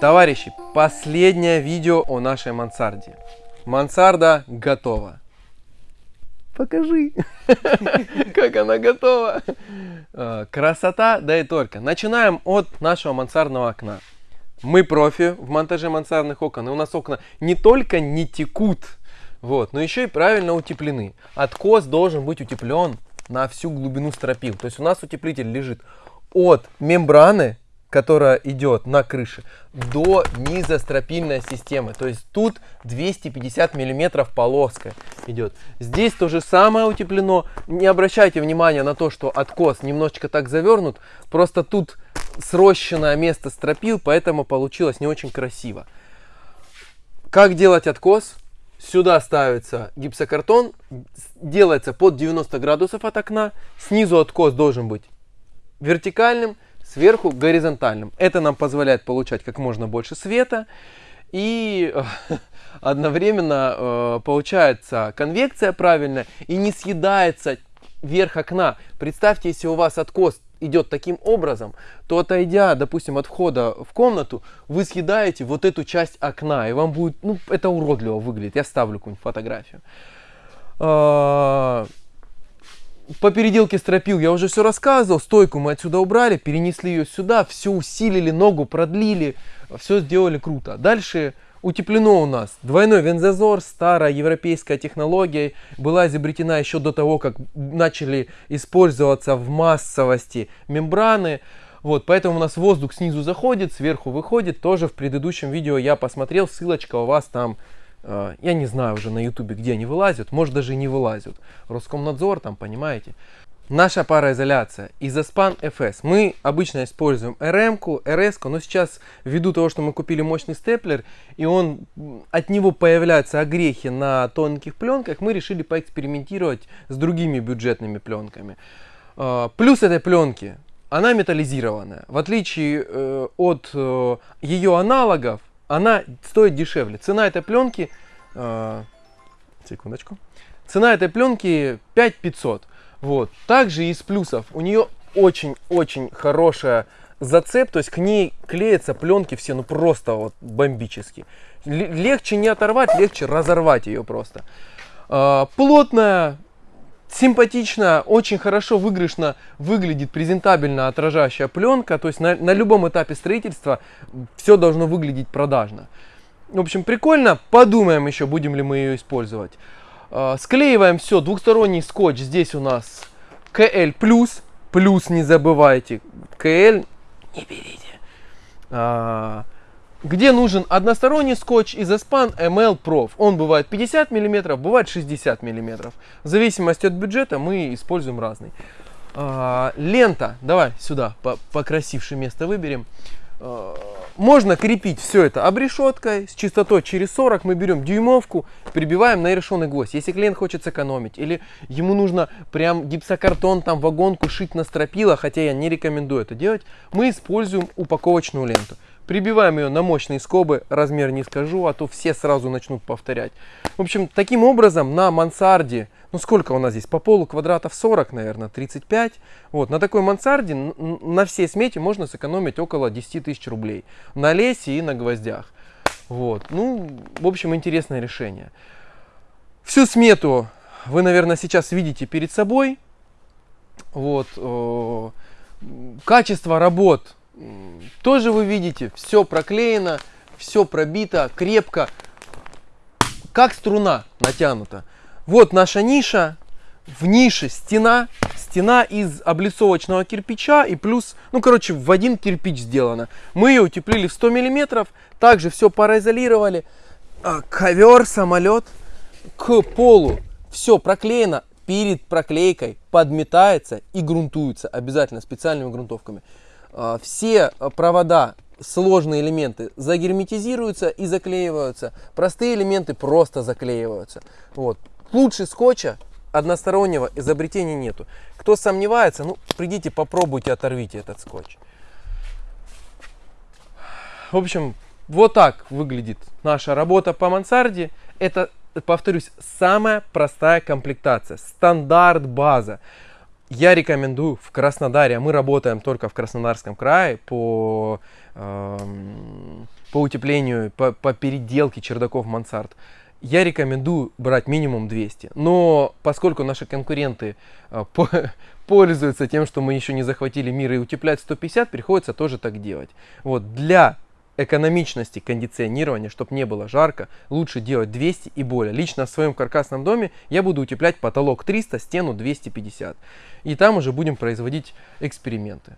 Товарищи, последнее видео о нашей мансарде. Мансарда готова. Покажи, как она готова. А, Красота, да и только. Начинаем от нашего мансардного окна. Мы профи в монтаже мансардных окон. И у нас окна не только не текут, вот, но еще и правильно утеплены. Откос должен быть утеплен на всю глубину стропил. То есть у нас утеплитель лежит от мембраны, которая идет на крыше, до низа стропильной системы. То есть тут 250 миллиметров полоска идет. Здесь то же самое утеплено. Не обращайте внимания на то, что откос немножечко так завернут. Просто тут срощенное место стропил, поэтому получилось не очень красиво. Как делать откос? Сюда ставится гипсокартон, делается под 90 градусов от окна. Снизу откос должен быть вертикальным, сверху горизонтальным. Это нам позволяет получать как можно больше света и э, одновременно э, получается конвекция правильная и не съедается верх окна. Представьте, если у вас откос идет таким образом, то отойдя, допустим, от входа в комнату, вы съедаете вот эту часть окна, и вам будет, ну, это уродливо выглядит. Я ставлю какую-нибудь фотографию. А, по переделке стропил я уже все рассказывал. Стойку мы отсюда убрали, перенесли ее сюда, все усилили, ногу продлили, все сделали круто. Дальше утеплено у нас двойной вензазор, старая европейская технология, была изобретена еще до того, как начали использоваться в массовости мембраны. Вот, поэтому у нас воздух снизу заходит, сверху выходит. Тоже в предыдущем видео я посмотрел, ссылочка у вас там Э, я не знаю уже на ютубе, где они вылазят, может даже и не вылазят. Роскомнадзор там, понимаете. Наша пароизоляция Изоспан FS. Мы обычно используем RM-ку, RS, но сейчас ввиду того, что мы купили мощный степлер, и он, от него появляются огрехи на тонких пленках, мы решили поэкспериментировать с другими бюджетными пленками. Э, плюс этой пленки, она металлизированная. В отличие э, от ее аналогов, она стоит дешевле. Цена этой пленки, э, секундочку, цена этой пленки 5500. Вот. Также из плюсов у нее очень-очень хорошая зацеп, то есть к ней клеятся пленки все, ну просто вот бомбически. Легче не оторвать, легче разорвать ее просто. Э, плотная, симпатично, очень хорошо выигрышно выглядит презентабельно отражающая пленка. То есть на, на любом этапе строительства все должно выглядеть продажно. В общем, прикольно. Подумаем еще, будем ли мы ее использовать. А, склеиваем все. Двухсторонний скотч. Здесь у нас КЛ+. Плюс не забывайте. КЛ не берите. А, где нужен односторонний скотч Изоспан ML Prof. Он бывает 50 мм, бывает 60 мм. В зависимости от бюджета мы используем разный. А, лента, давай сюда, по покрасившее место выберем. А, можно крепить все это обрешеткой с частотой через 40. Мы берем дюймовку, прибиваем на решенный гвоздь. Если клиент хочет сэкономить или ему нужно прям гипсокартон, там вагонку шить на стропила, хотя я не рекомендую это делать, мы используем упаковочную ленту. Прибиваем ее на мощные скобы, размер не скажу, а то все сразу начнут повторять. В общем, таким образом на мансарде, ну сколько у нас здесь, по полу квадратов 40, наверное, 35. Вот, на такой мансарде на всей смете можно сэкономить около 10 тысяч рублей. На лесе и на гвоздях. Вот, ну, в общем, интересное решение. Всю смету вы, наверное, сейчас видите перед собой. Вот, качество работ тоже вы видите, все проклеено, все пробито, крепко, как струна натянута. Вот наша ниша, в нише стена, стена из облицовочного кирпича и плюс, ну короче, в один кирпич сделана. Мы ее утеплили в 100 миллиметров, также все пароизолировали. А, ковер, самолет к полу, все проклеено, перед проклейкой подметается и грунтуется обязательно специальными грунтовками. А, все провода, сложные элементы загерметизируются и заклеиваются. Простые элементы просто заклеиваются. Вот. Лучше скотча одностороннего изобретения нету. Кто сомневается, ну, придите, попробуйте, оторвите этот скотч. В общем, вот так выглядит наша работа по мансарде. Это повторюсь, самая простая комплектация, стандарт база. Я рекомендую в Краснодаре, а мы работаем только в Краснодарском крае по, эм, по утеплению, по, по переделке чердаков мансард. Я рекомендую брать минимум 200. Но поскольку наши конкуренты э, по, пользуются тем, что мы еще не захватили мир и утеплять 150, приходится тоже так делать. Вот для экономичности кондиционирования, чтобы не было жарко, лучше делать 200 и более. Лично в своем каркасном доме я буду утеплять потолок 300, стену 250. И там уже будем производить эксперименты.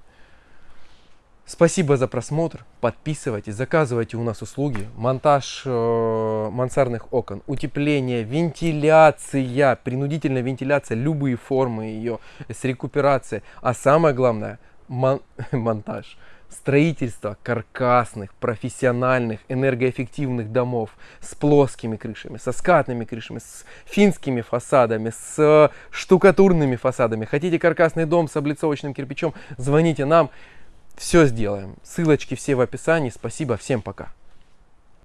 Спасибо за просмотр. Подписывайтесь, заказывайте у нас услуги. Монтаж э, мансардных окон, утепление, вентиляция, принудительная вентиляция, любые формы ее, с рекуперацией. А самое главное, мон монтаж строительство каркасных, профессиональных, энергоэффективных домов с плоскими крышами, со скатными крышами, с финскими фасадами, с штукатурными фасадами. Хотите каркасный дом с облицовочным кирпичом, звоните нам, все сделаем. Ссылочки все в описании. Спасибо, всем пока.